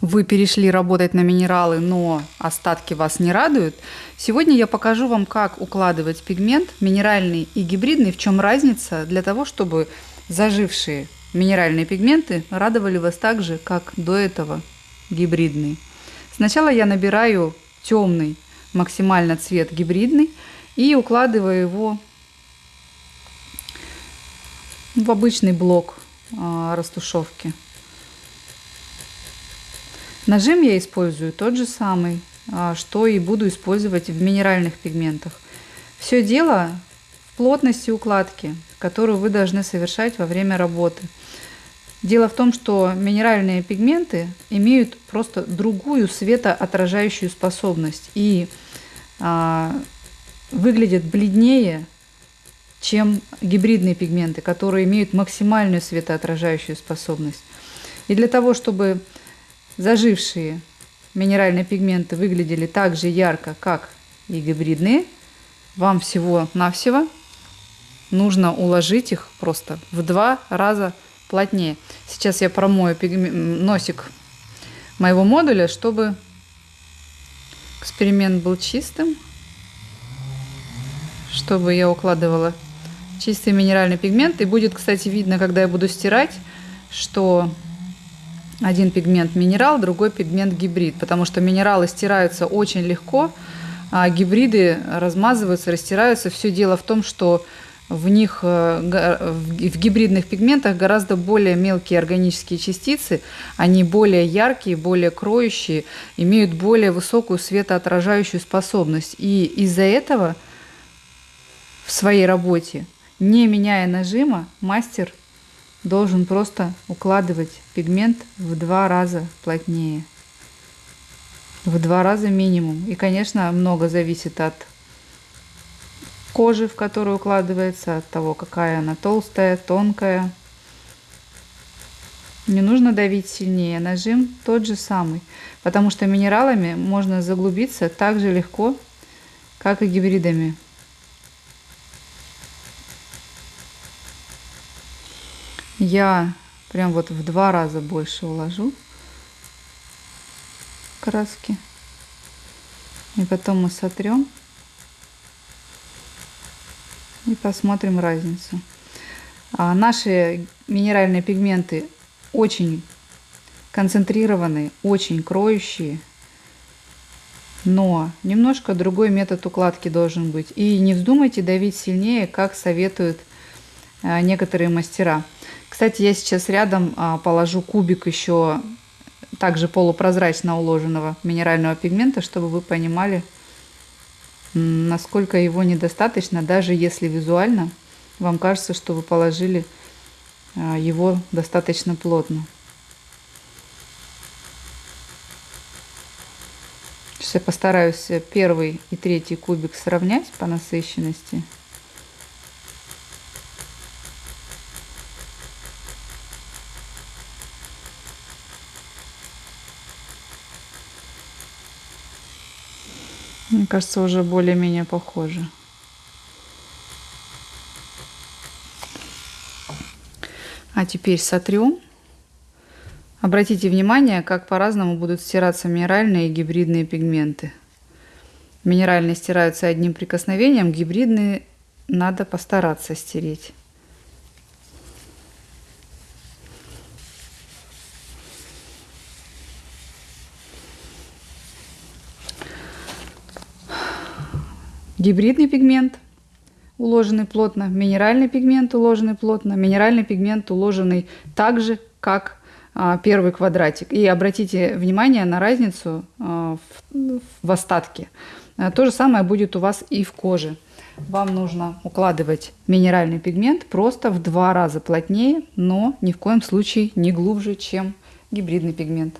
вы перешли работать на минералы, но остатки вас не радуют, сегодня я покажу вам, как укладывать пигмент минеральный и гибридный, в чем разница для того, чтобы зажившие минеральные пигменты радовали вас так же, как до этого гибридный. Сначала я набираю темный максимально цвет гибридный и укладываю его в обычный блок а, растушевки. Нажим я использую тот же самый, а, что и буду использовать в минеральных пигментах. Все дело в плотности укладки, которую вы должны совершать во время работы. Дело в том, что минеральные пигменты имеют просто другую светоотражающую способность и а, выглядят бледнее, чем гибридные пигменты, которые имеют максимальную светоотражающую способность. И для того, чтобы Зажившие минеральные пигменты выглядели так же ярко, как и гибридные. Вам всего-навсего нужно уложить их просто в два раза плотнее. Сейчас я промою носик моего модуля, чтобы эксперимент был чистым, чтобы я укладывала чистый минеральный пигмент. И будет, кстати, видно, когда я буду стирать, что один пигмент минерал, другой пигмент гибрид, потому что минералы стираются очень легко, а гибриды размазываются, растираются. Все дело в том, что в них, э, в гибридных пигментах гораздо более мелкие органические частицы, они более яркие, более кроющие, имеют более высокую светоотражающую способность. И из-за этого в своей работе, не меняя нажима, мастер должен просто укладывать пигмент в два раза плотнее. В два раза минимум. И, конечно, много зависит от кожи, в которую укладывается, от того, какая она толстая, тонкая. Не нужно давить сильнее, нажим тот же самый, потому что минералами можно заглубиться так же легко, как и гибридами. Я прям вот в два раза больше уложу краски. И потом мы сотрем и посмотрим разницу. А наши минеральные пигменты очень концентрированные, очень кроющие, но немножко другой метод укладки должен быть. И не вздумайте давить сильнее, как советуют а, некоторые мастера. Кстати, я сейчас рядом а, положу кубик еще также полупрозрачно уложенного минерального пигмента, чтобы вы понимали, насколько его недостаточно, даже если визуально вам кажется, что вы положили а, его достаточно плотно. Сейчас я постараюсь первый и третий кубик сравнять по насыщенности. Мне кажется, уже более-менее похоже. А теперь сотрем. Обратите внимание, как по-разному будут стираться минеральные и гибридные пигменты. Минеральные стираются одним прикосновением, гибридные надо постараться стереть. Гибридный пигмент, уложенный плотно, минеральный пигмент, уложенный плотно, минеральный пигмент, уложенный так же, как а, первый квадратик. И обратите внимание на разницу а, в, в остатке. А, то же самое будет у вас и в коже. Вам нужно укладывать минеральный пигмент просто в два раза плотнее, но ни в коем случае не глубже, чем гибридный пигмент.